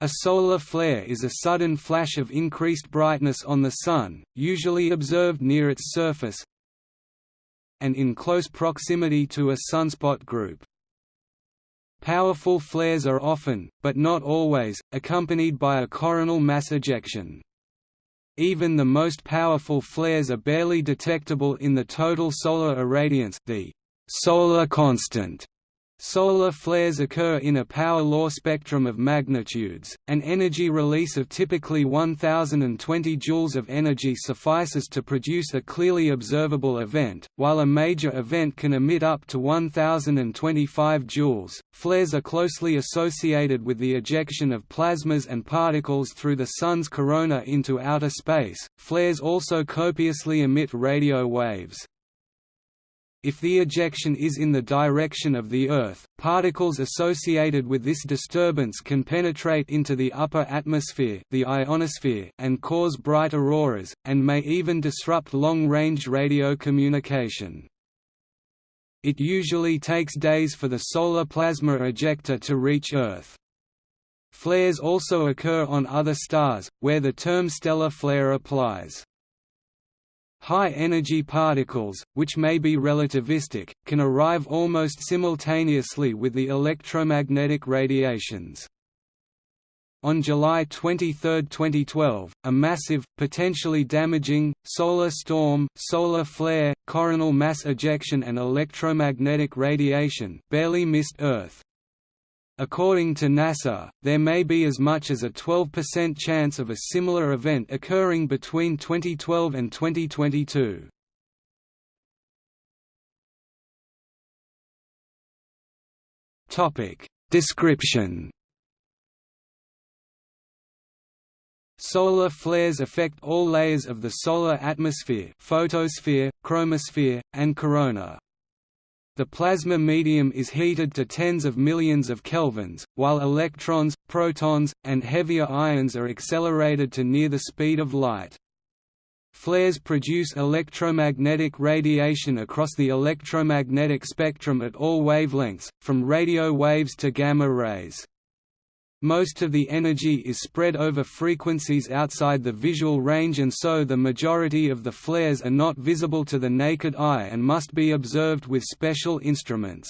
A solar flare is a sudden flash of increased brightness on the Sun, usually observed near its surface and in close proximity to a sunspot group. Powerful flares are often, but not always, accompanied by a coronal mass ejection. Even the most powerful flares are barely detectable in the total solar irradiance the solar constant Solar flares occur in a power law spectrum of magnitudes. An energy release of typically 1020 joules of energy suffices to produce a clearly observable event, while a major event can emit up to 1025 joules. Flares are closely associated with the ejection of plasmas and particles through the sun's corona into outer space. Flares also copiously emit radio waves. If the ejection is in the direction of the Earth, particles associated with this disturbance can penetrate into the upper atmosphere the ionosphere and cause bright auroras, and may even disrupt long-range radio communication. It usually takes days for the solar plasma ejector to reach Earth. Flares also occur on other stars, where the term stellar flare applies. High-energy particles, which may be relativistic, can arrive almost simultaneously with the electromagnetic radiations. On July 23, 2012, a massive, potentially damaging, solar storm, solar flare, coronal mass ejection and electromagnetic radiation barely missed Earth. According to NASA, there may be as much as a 12% chance of a similar event occurring between 2012 and 2022. Topic Description Solar flares affect all layers of the solar atmosphere photosphere, chromosphere, and corona. The plasma medium is heated to tens of millions of kelvins, while electrons, protons, and heavier ions are accelerated to near the speed of light. Flares produce electromagnetic radiation across the electromagnetic spectrum at all wavelengths, from radio waves to gamma rays. Most of the energy is spread over frequencies outside the visual range and so the majority of the flares are not visible to the naked eye and must be observed with special instruments.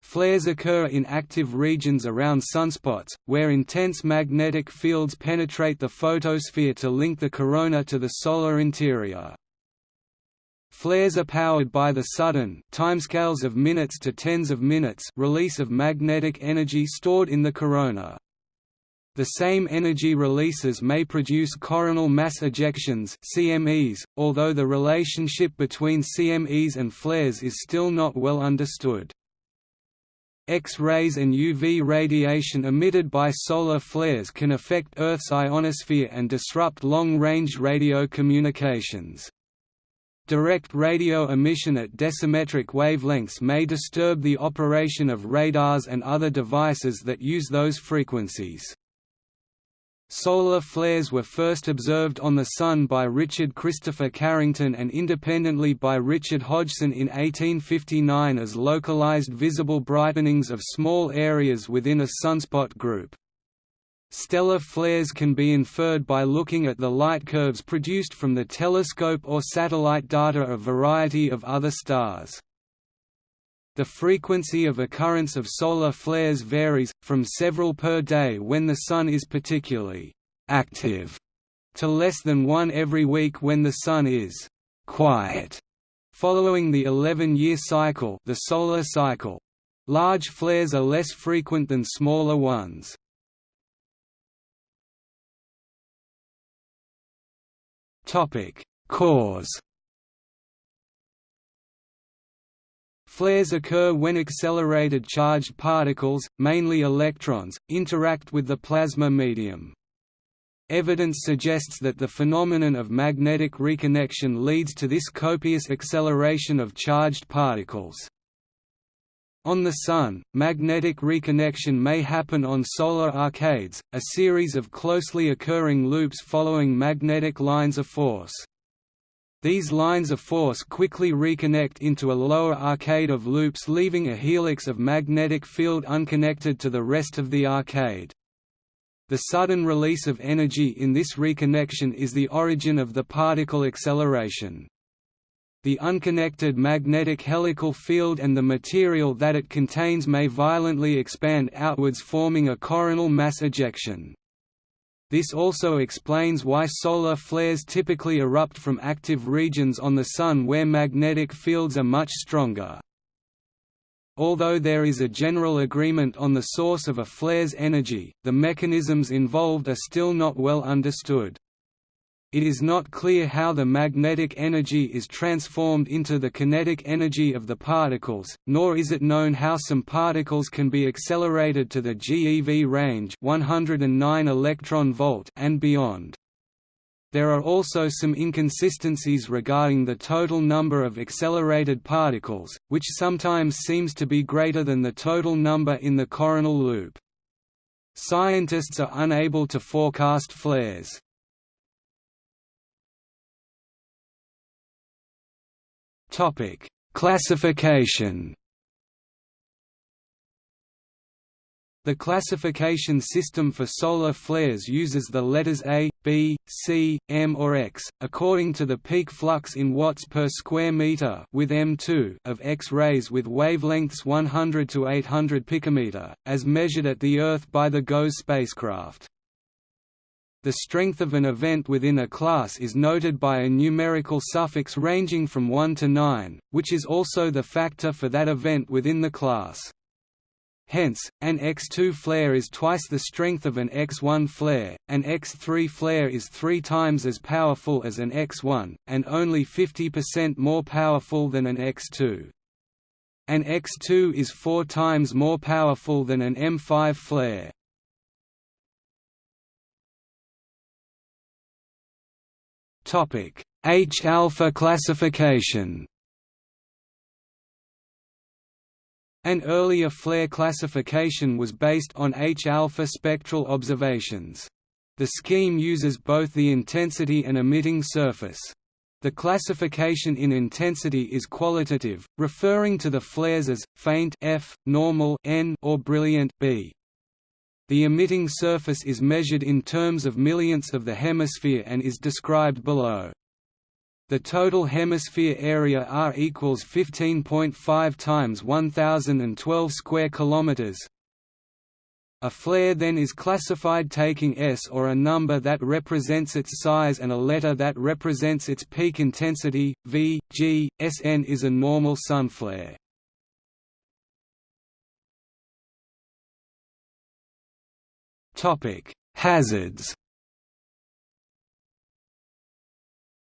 Flares occur in active regions around sunspots, where intense magnetic fields penetrate the photosphere to link the corona to the solar interior. Flares are powered by the sudden timescales of minutes to tens of minutes release of magnetic energy stored in the corona. The same energy releases may produce coronal mass ejections CMEs, although the relationship between CMEs and flares is still not well understood. X-rays and UV radiation emitted by solar flares can affect Earth's ionosphere and disrupt long-range radio communications. Direct radio emission at decimetric wavelengths may disturb the operation of radars and other devices that use those frequencies. Solar flares were first observed on the Sun by Richard Christopher Carrington and independently by Richard Hodgson in 1859 as localized visible brightenings of small areas within a sunspot group. Stellar flares can be inferred by looking at the light curves produced from the telescope or satellite data of a variety of other stars. The frequency of occurrence of solar flares varies, from several per day when the Sun is particularly active, to less than one every week when the Sun is quiet. Following the 11-year cycle, the solar cycle, large flares are less frequent than smaller ones. Topic: Cause. Flares occur when accelerated charged particles, mainly electrons, interact with the plasma medium. Evidence suggests that the phenomenon of magnetic reconnection leads to this copious acceleration of charged particles. On the Sun, magnetic reconnection may happen on solar arcades, a series of closely occurring loops following magnetic lines of force. These lines of force quickly reconnect into a lower arcade of loops leaving a helix of magnetic field unconnected to the rest of the arcade. The sudden release of energy in this reconnection is the origin of the particle acceleration. The unconnected magnetic helical field and the material that it contains may violently expand outwards forming a coronal mass ejection. This also explains why solar flares typically erupt from active regions on the Sun where magnetic fields are much stronger. Although there is a general agreement on the source of a flare's energy, the mechanisms involved are still not well understood. It is not clear how the magnetic energy is transformed into the kinetic energy of the particles, nor is it known how some particles can be accelerated to the GeV range 109 electron volt and beyond. There are also some inconsistencies regarding the total number of accelerated particles, which sometimes seems to be greater than the total number in the coronal loop. Scientists are unable to forecast flares. Classification The classification system for solar flares uses the letters A, B, C, M or X, according to the peak flux in watts per square meter with M2 of X-rays with wavelengths 100 to 800 picometer, as measured at the Earth by the GOES spacecraft. The strength of an event within a class is noted by a numerical suffix ranging from 1 to 9, which is also the factor for that event within the class. Hence, an X2 flare is twice the strength of an X1 flare, an X3 flare is three times as powerful as an X1, and only 50% more powerful than an X2. An X2 is four times more powerful than an M5 flare. H-alpha classification An earlier flare classification was based on H-alpha spectral observations. The scheme uses both the intensity and emitting surface. The classification in intensity is qualitative, referring to the flares as faint F, normal N, or brilliant B. The emitting surface is measured in terms of millionths of the hemisphere and is described below. The total hemisphere area R equals 15.5 times 1012 square kilometers. A flare then is classified taking S or a number that represents its size and a letter that represents its peak intensity, V, G, Sn is a normal sun flare. Hazards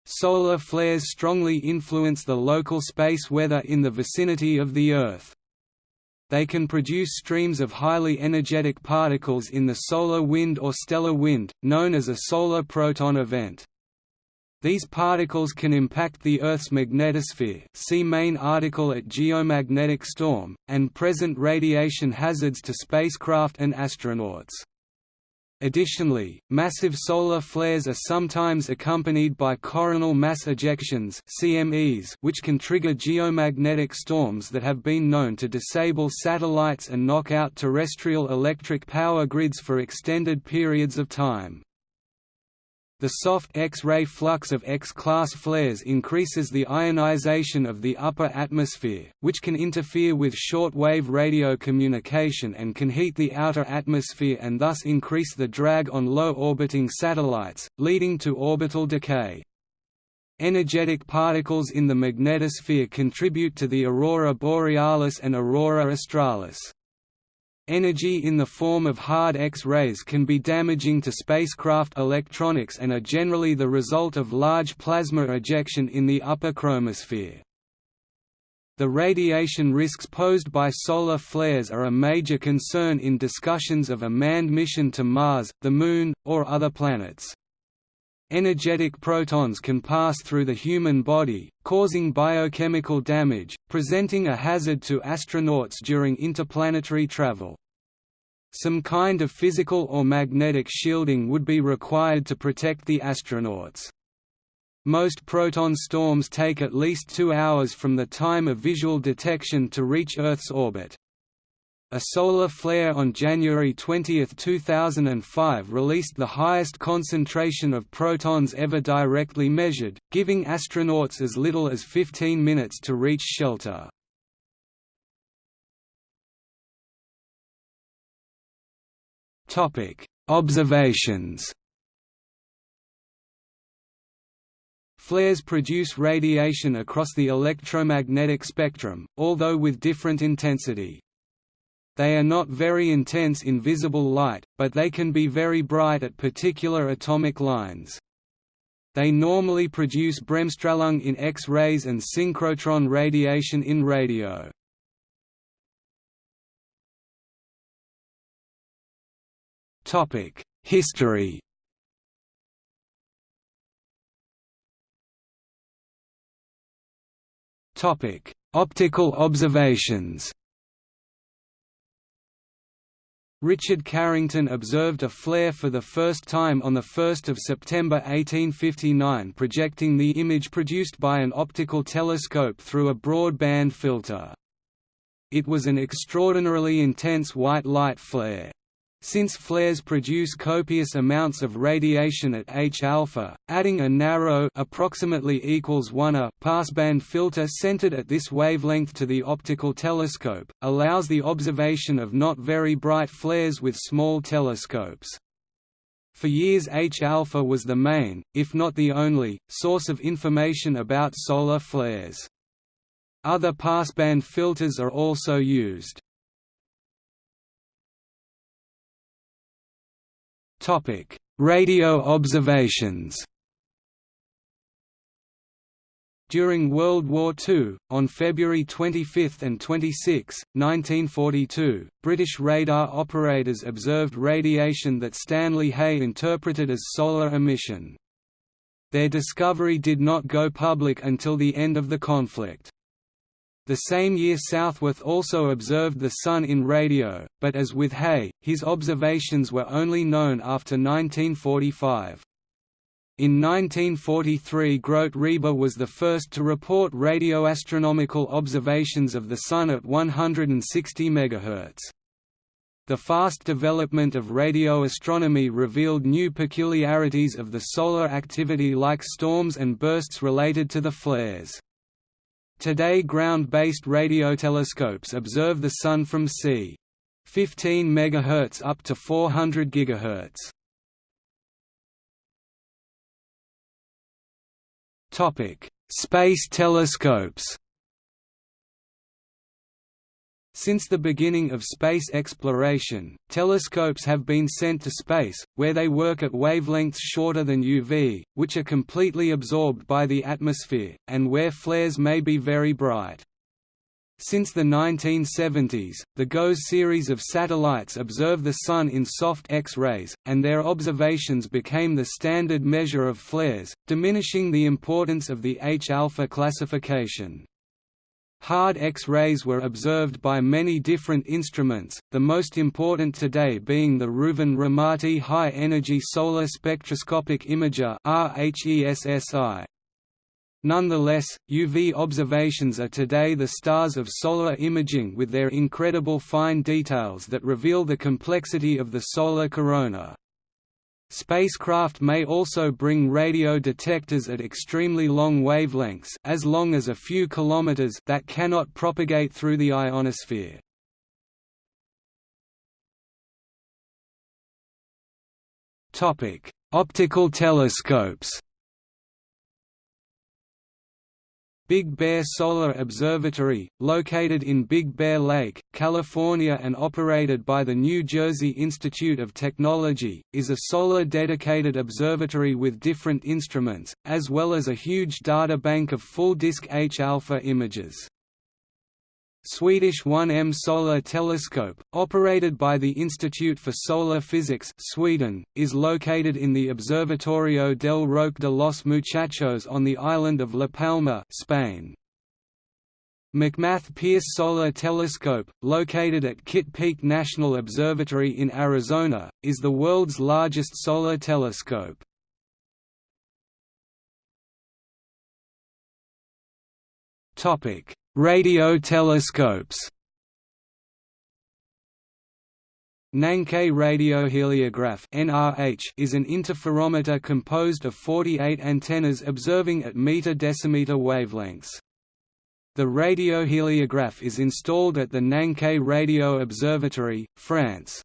Solar flares strongly influence the local space weather in the vicinity of the Earth. They can produce streams of highly energetic particles in the solar wind or stellar wind, known as a solar proton event. These particles can impact the Earth's magnetosphere see main article at Geomagnetic storm, and present radiation hazards to spacecraft and astronauts. Additionally, massive solar flares are sometimes accompanied by coronal mass ejections CMEs which can trigger geomagnetic storms that have been known to disable satellites and knock out terrestrial electric power grids for extended periods of time. The soft X-ray flux of X-class flares increases the ionization of the upper atmosphere, which can interfere with short-wave radio communication and can heat the outer atmosphere and thus increase the drag on low-orbiting satellites, leading to orbital decay. Energetic particles in the magnetosphere contribute to the aurora borealis and aurora australis. Energy in the form of hard X-rays can be damaging to spacecraft electronics and are generally the result of large plasma ejection in the upper chromosphere. The radiation risks posed by solar flares are a major concern in discussions of a manned mission to Mars, the Moon, or other planets. Energetic protons can pass through the human body, causing biochemical damage, presenting a hazard to astronauts during interplanetary travel. Some kind of physical or magnetic shielding would be required to protect the astronauts. Most proton storms take at least two hours from the time of visual detection to reach Earth's orbit. A solar flare on January 20, 2005 released the highest concentration of protons ever directly measured, giving astronauts as little as 15 minutes to reach shelter. Observations Flares produce radiation across the electromagnetic spectrum, although with different intensity. They are not very intense in visible light, but they can be very bright at particular atomic lines. They normally produce bremsstrahlung in X-rays and synchrotron radiation in radio. History Optical observations. Richard Carrington observed a flare for the first time on 1 September 1859 projecting the image produced by an optical telescope through a broadband filter. It was an extraordinarily intense white light flare. Since flares produce copious amounts of radiation at H-alpha, adding a narrow approximately equals 1 a passband filter centered at this wavelength to the optical telescope, allows the observation of not very bright flares with small telescopes. For years H-alpha was the main, if not the only, source of information about solar flares. Other passband filters are also used. Topic: Radio observations. During World War II, on February 25 and 26, 1942, British radar operators observed radiation that Stanley Hey interpreted as solar emission. Their discovery did not go public until the end of the conflict. The same year Southworth also observed the Sun in radio, but as with Hey, his observations were only known after 1945. In 1943 Grote Reber was the first to report radioastronomical observations of the Sun at 160 MHz. The fast development of radio astronomy revealed new peculiarities of the solar activity like storms and bursts related to the flares. Today ground-based radiotelescopes observe the Sun from c. 15 MHz up to 400 GHz. Space telescopes. Since the beginning of space exploration, telescopes have been sent to space, where they work at wavelengths shorter than UV, which are completely absorbed by the atmosphere, and where flares may be very bright. Since the 1970s, the GOES series of satellites observe the Sun in soft X-rays, and their observations became the standard measure of flares, diminishing the importance of the H-alpha classification. Hard X-rays were observed by many different instruments, the most important today being the Reuven Ramaty High Energy Solar Spectroscopic Imager Nonetheless, UV observations are today the stars of solar imaging with their incredible fine details that reveal the complexity of the solar corona. Spacecraft may also bring radio detectors at extremely long wavelengths as long as a few kilometers that cannot propagate through the ionosphere. Optical telescopes. Big Bear Solar Observatory, located in Big Bear Lake, California and operated by the New Jersey Institute of Technology, is a solar-dedicated observatory with different instruments, as well as a huge data bank of full-disk H-alpha images. Swedish 1M Solar Telescope, operated by the Institute for Solar Physics Sweden, is located in the Observatorio del Roque de los Muchachos on the island of La Palma Spain. McMath Pierce Solar Telescope, located at Kitt Peak National Observatory in Arizona, is the world's largest solar telescope. Topic: Radio telescopes Nançay radioheliograph (NRH) is an interferometer composed of 48 antennas observing at meter-decimeter wavelengths. The radioheliograph is installed at the Nançay Radio Observatory, France.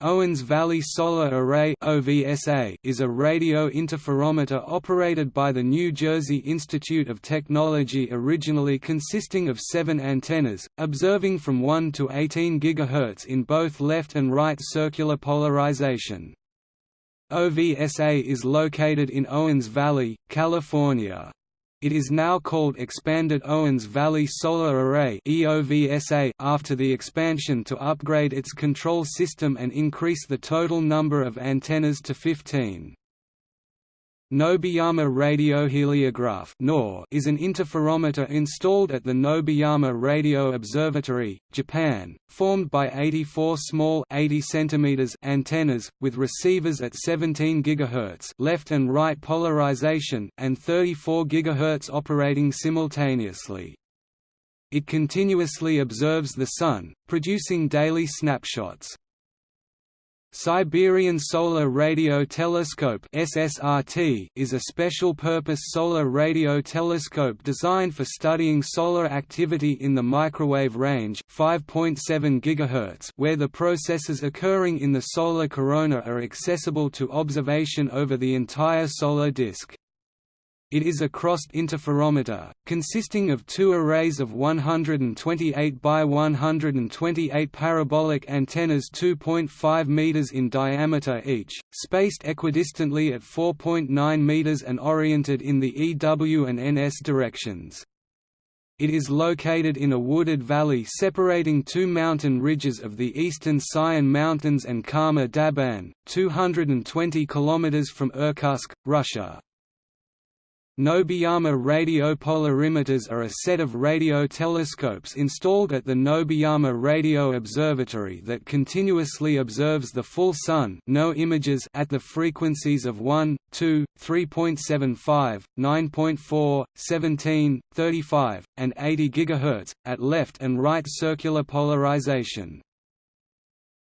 Owens Valley Solar Array is a radio interferometer operated by the New Jersey Institute of Technology originally consisting of seven antennas, observing from 1 to 18 GHz in both left and right circular polarization. OVSA is located in Owens Valley, California. It is now called Expanded Owens Valley Solar Array after the expansion to upgrade its control system and increase the total number of antennas to 15. Nobeyama radioheliograph is an interferometer installed at the Nobeyama Radio Observatory, Japan, formed by 84 small 80 cm antennas, with receivers at 17 GHz left and right polarization, and 34 GHz operating simultaneously. It continuously observes the Sun, producing daily snapshots. Siberian Solar Radio Telescope (SSRT) is a special-purpose solar radio telescope designed for studying solar activity in the microwave range (5.7 GHz), where the processes occurring in the solar corona are accessible to observation over the entire solar disk. It is a crossed interferometer, consisting of two arrays of 128 by 128 parabolic antennas 2.5 meters in diameter each, spaced equidistantly at 4.9 meters and oriented in the EW and NS directions. It is located in a wooded valley separating two mountain ridges of the eastern Sayan Mountains and Khamar Daban, 220 km from Irkutsk, Russia. Nobeyama radio polarimeters are a set of radio telescopes installed at the Nobiyama Radio Observatory that continuously observes the full Sun no images at the frequencies of 1, 2, 3.75, 9.4, 17, 35, and 80 GHz, at left and right circular polarization.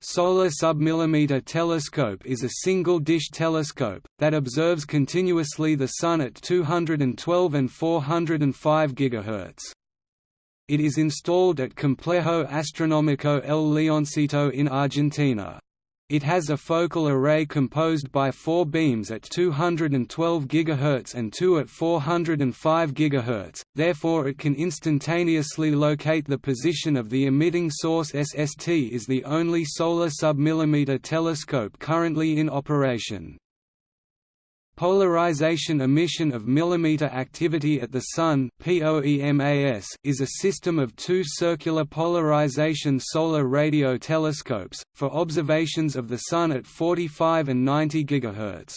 Solar submillimeter telescope is a single-dish telescope, that observes continuously the Sun at 212 and 405 GHz. It is installed at Complejo Astronómico El Leoncito in Argentina. It has a focal array composed by four beams at 212 GHz and two at 405 GHz, therefore it can instantaneously locate the position of the emitting source SST is the only solar submillimeter telescope currently in operation. Polarization emission of millimeter activity at the Sun is a system of two circular polarization solar radio telescopes, for observations of the Sun at 45 and 90 GHz.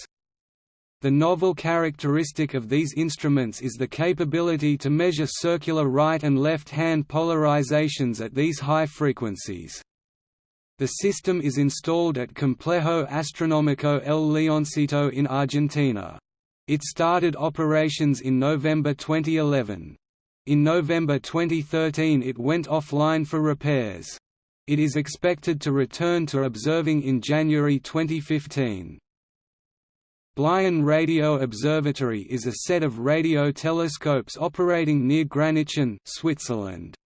The novel characteristic of these instruments is the capability to measure circular right and left-hand polarizations at these high frequencies. The system is installed at Complejo Astronómico El Leoncito in Argentina. It started operations in November 2011. In November 2013 it went offline for repairs. It is expected to return to observing in January 2015. Bleien Radio Observatory is a set of radio telescopes operating near Gränichen, Switzerland.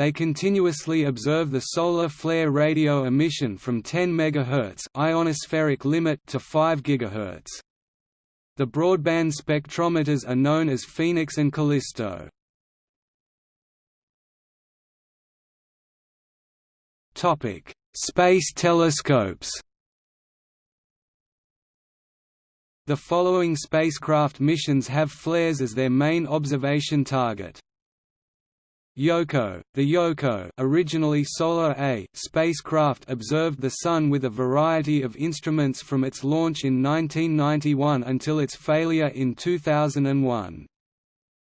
They continuously observe the solar flare radio emission from 10 MHz ionospheric limit to 5 GHz. The broadband spectrometers are known as Phoenix and Callisto. Topic: Space telescopes. The following spacecraft missions have flares as their main observation target. Yohkoh, the Yohkoh originally Solar A spacecraft observed the Sun with a variety of instruments from its launch in 1991 until its failure in 2001.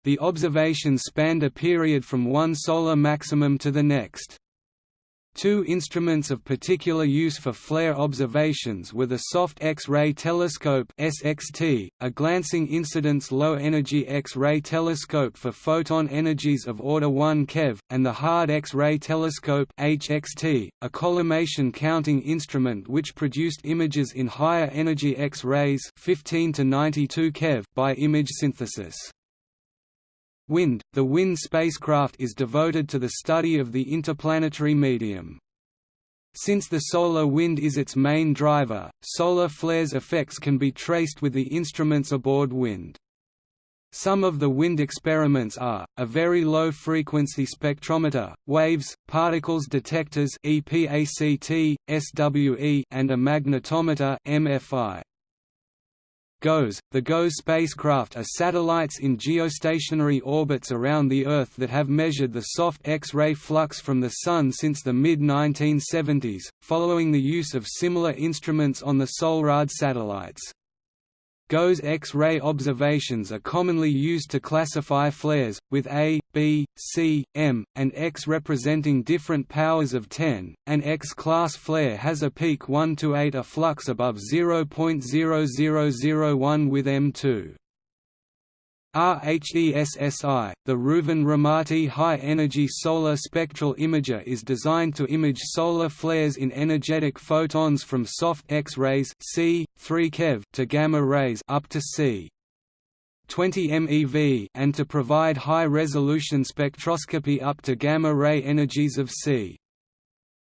The observations spanned a period from one solar maximum to the next. Two instruments of particular use for flare observations were the Soft X-ray Telescope (SXT), a glancing incidence low-energy X-ray telescope for photon energies of order 1 keV, and the Hard X-ray Telescope (HXT), a collimation counting instrument which produced images in higher energy X-rays (15 to 92 keV) by image synthesis. WIND – The WIND spacecraft is devoted to the study of the interplanetary medium. Since the solar wind is its main driver, solar flares effects can be traced with the instruments aboard WIND. Some of the wind experiments are, a very low-frequency spectrometer, waves, particles detectors EPACT, SWE, and a magnetometer MFI. GOES The GOES spacecraft are satellites in geostationary orbits around the Earth that have measured the soft X-ray flux from the Sun since the mid-1970s, following the use of similar instruments on the SOLRAD satellites. GOES X-ray observations are commonly used to classify flares, with A, B, C, M, and X representing different powers of 10. An X-class flare has a peak 1 to 8 a flux above 0.0001 with M2. RHESSI, the Reuven Ramaty High Energy Solar Spectral Imager is designed to image solar flares in energetic photons from soft X-rays C, 3 keV to gamma rays up to C. 20 MeV and to provide high-resolution spectroscopy up to gamma-ray energies of C.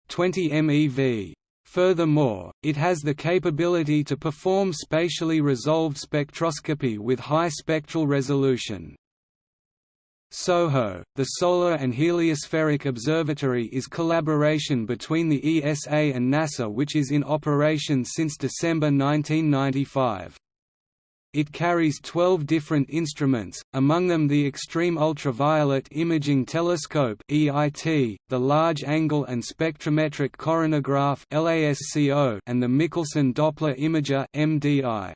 20 MeV. Furthermore, it has the capability to perform spatially resolved spectroscopy with high spectral resolution. SOHO, the Solar and Heliospheric Observatory is collaboration between the ESA and NASA which is in operation since December 1995. It carries 12 different instruments, among them the Extreme Ultraviolet Imaging Telescope (EIT), the Large Angle and Spectrometric Coronagraph (LASCO), and the Michelson Doppler Imager (MDI).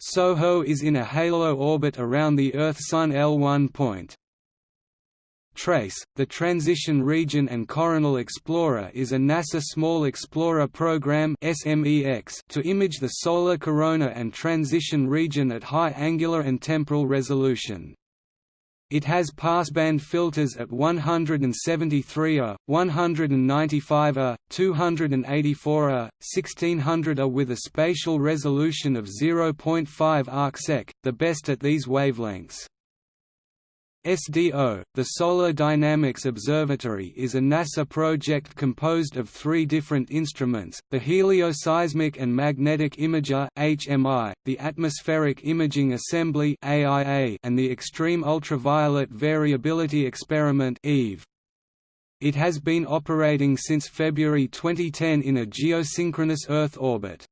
SOHO is in a halo orbit around the Earth-Sun L1 point. TRACE, the Transition Region and Coronal Explorer is a NASA Small Explorer Program to image the solar corona and transition region at high angular and temporal resolution. It has passband filters at 173 A, 195 A, 284 A, 1600 A with a spatial resolution of 0.5 arcsec, the best at these wavelengths. SDO, the Solar Dynamics Observatory is a NASA project composed of three different instruments, the Helioseismic and Magnetic Imager HMI, the Atmospheric Imaging Assembly AIA, and the Extreme Ultraviolet Variability Experiment EVE. It has been operating since February 2010 in a geosynchronous Earth orbit.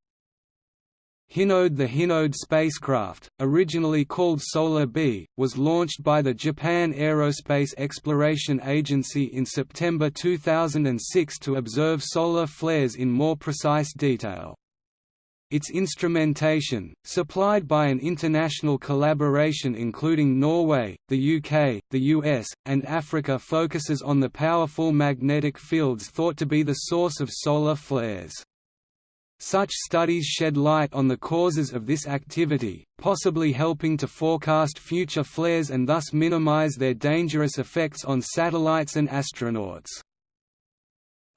Hinode The Hinode spacecraft, originally called Solar B, was launched by the Japan Aerospace Exploration Agency in September 2006 to observe solar flares in more precise detail. Its instrumentation, supplied by an international collaboration including Norway, the UK, the US, and Africa focuses on the powerful magnetic fields thought to be the source of solar flares. Such studies shed light on the causes of this activity, possibly helping to forecast future flares and thus minimize their dangerous effects on satellites and astronauts.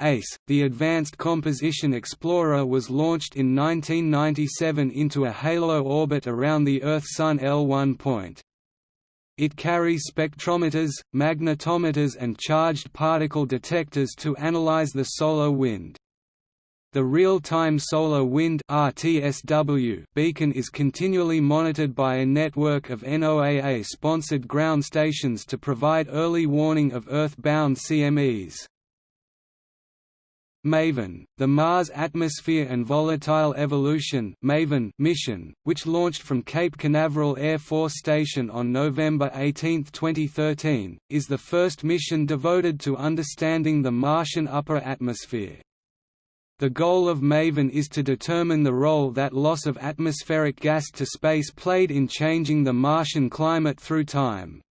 ACE, the Advanced Composition Explorer was launched in 1997 into a halo orbit around the Earth-Sun L1 point. It carries spectrometers, magnetometers and charged particle detectors to analyze the solar wind. The Real-Time Solar Wind RTSW beacon is continually monitored by a network of NOAA-sponsored ground stations to provide early warning of Earth-bound CMEs. MAVEN, the Mars Atmosphere and Volatile Evolution MAVEN mission, which launched from Cape Canaveral Air Force Station on November 18, 2013, is the first mission devoted to understanding the Martian upper atmosphere. The goal of MAVEN is to determine the role that loss of atmospheric gas to space played in changing the Martian climate through time.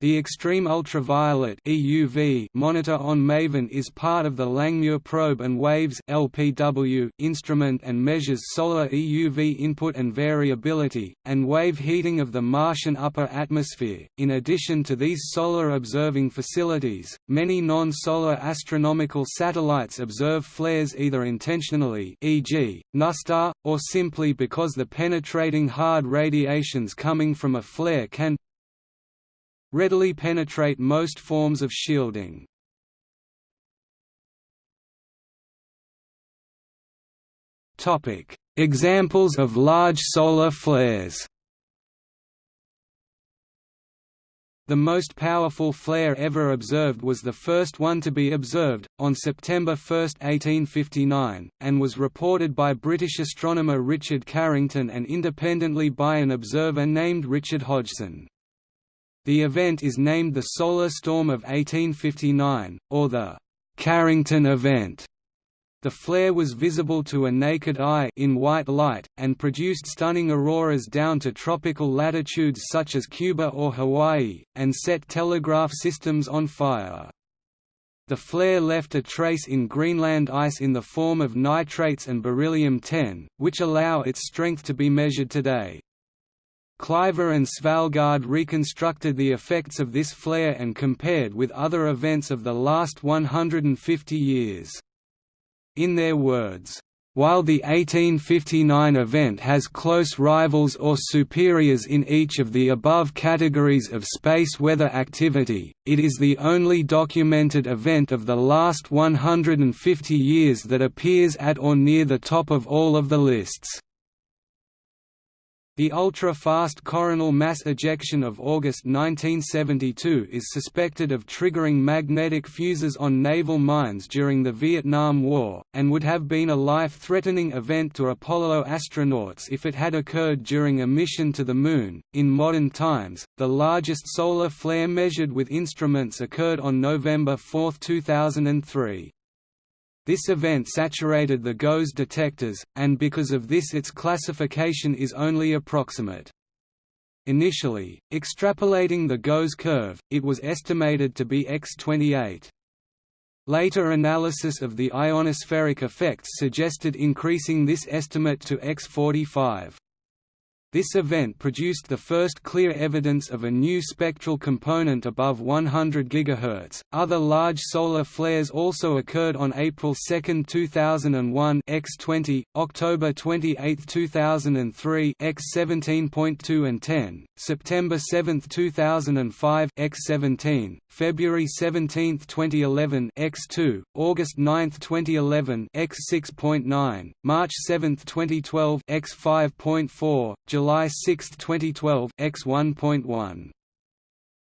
The Extreme Ultraviolet (EUV) monitor on MAVEN is part of the Langmuir Probe and Waves (LPW) instrument and measures solar EUV input and variability and wave heating of the Martian upper atmosphere. In addition to these solar observing facilities, many non-solar astronomical satellites observe flares either intentionally, e.g., NuSTAR, or simply because the penetrating hard radiations coming from a flare can readily penetrate most forms of shielding. Examples of large solar flares The most powerful flare ever observed was the first one to be observed, on September 1, 1859, and was reported by British astronomer Richard Carrington and independently by an observer named Richard Hodgson. The event is named the Solar Storm of 1859, or the Carrington Event. The flare was visible to a naked eye in white light, and produced stunning auroras down to tropical latitudes such as Cuba or Hawaii, and set telegraph systems on fire. The flare left a trace in Greenland ice in the form of nitrates and beryllium-10, which allow its strength to be measured today. Cliver and Svalgaard reconstructed the effects of this flare and compared with other events of the last 150 years. In their words, while the 1859 event has close rivals or superiors in each of the above categories of space weather activity, it is the only documented event of the last 150 years that appears at or near the top of all of the lists. The ultra-fast coronal mass ejection of August 1972 is suspected of triggering magnetic fuses on naval mines during the Vietnam War, and would have been a life-threatening event to Apollo astronauts if it had occurred during a mission to the Moon. In modern times, the largest solar flare measured with instruments occurred on November 4, 2003. This event saturated the GOES detectors, and because of this its classification is only approximate. Initially, extrapolating the GOES curve, it was estimated to be x28. Later analysis of the ionospheric effects suggested increasing this estimate to x45. This event produced the first clear evidence of a new spectral component above 100 GHz. Other large solar flares also occurred on April 2, 2001 x20, October 28, 2003 x17.2 and 10, September 7, 2005 x17, February 17, 2011 x2, August 9, 2011 x6.9, March 7, 2012 x5.4, July 6, 2012 X1.1.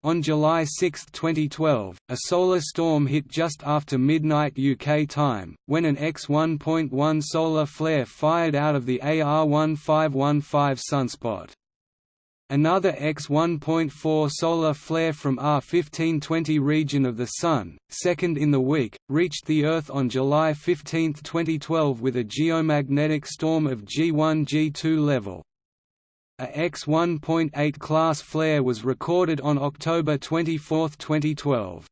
On July 6, 2012, a solar storm hit just after midnight UK time, when an X1.1 solar flare fired out of the AR1515 sunspot. Another X1.4 solar flare from R1520 region of the Sun, second in the week, reached the Earth on July 15, 2012 with a geomagnetic storm of G1-G2 level. A X1.8 class flare was recorded on October 24, 2012.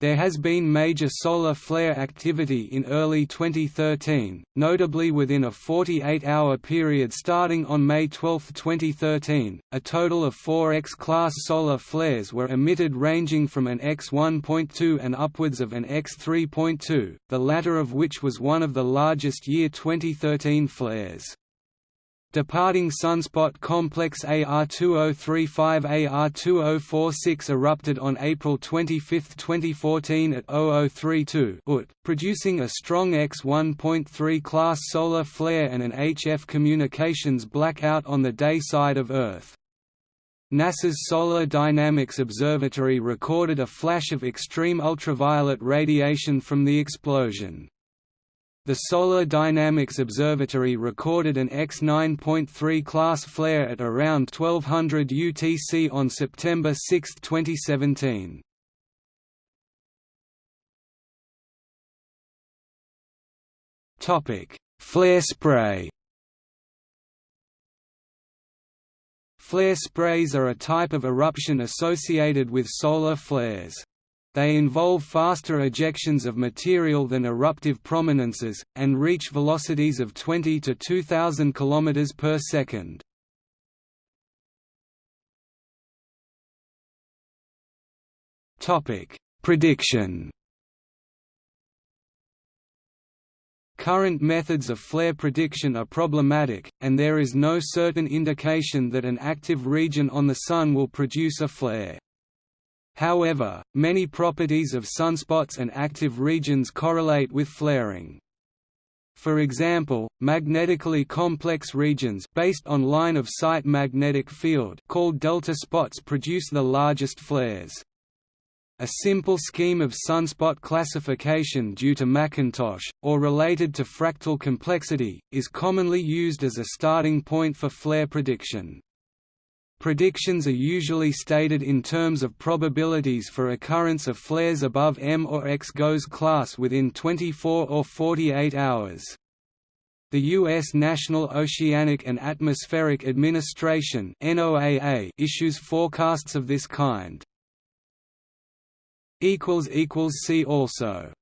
There has been major solar flare activity in early 2013, notably within a 48-hour period starting on May 12, 2013. A total of four X-class solar flares were emitted ranging from an X1.2 and upwards of an X3.2, the latter of which was one of the largest year 2013 flares. Departing sunspot complex AR2035 AR2046 erupted on April 25, 2014 at 0032 UT, producing a strong X1.3 class solar flare and an HF communications blackout on the day side of Earth. NASA's Solar Dynamics Observatory recorded a flash of extreme ultraviolet radiation from the explosion. The Solar Dynamics Observatory recorded an X9.3 class flare at around 1200 UTC on September 6, 2017. Topic: Flare spray. Flare sprays are a type of eruption associated with solar flares. They involve faster ejections of material than eruptive prominences, and reach velocities of 20 to 2000 km per second. Prediction Current methods of flare prediction are problematic, and there is no certain indication that an active region on the Sun will produce a flare. However, many properties of sunspots and active regions correlate with flaring. For example, magnetically complex regions based on line-of-sight magnetic field called delta spots produce the largest flares. A simple scheme of sunspot classification due to McIntosh, or related to fractal complexity, is commonly used as a starting point for flare prediction. Predictions are usually stated in terms of probabilities for occurrence of flares above M or X GOES class within 24 or 48 hours. The U.S. National Oceanic and Atmospheric Administration issues forecasts of this kind. See also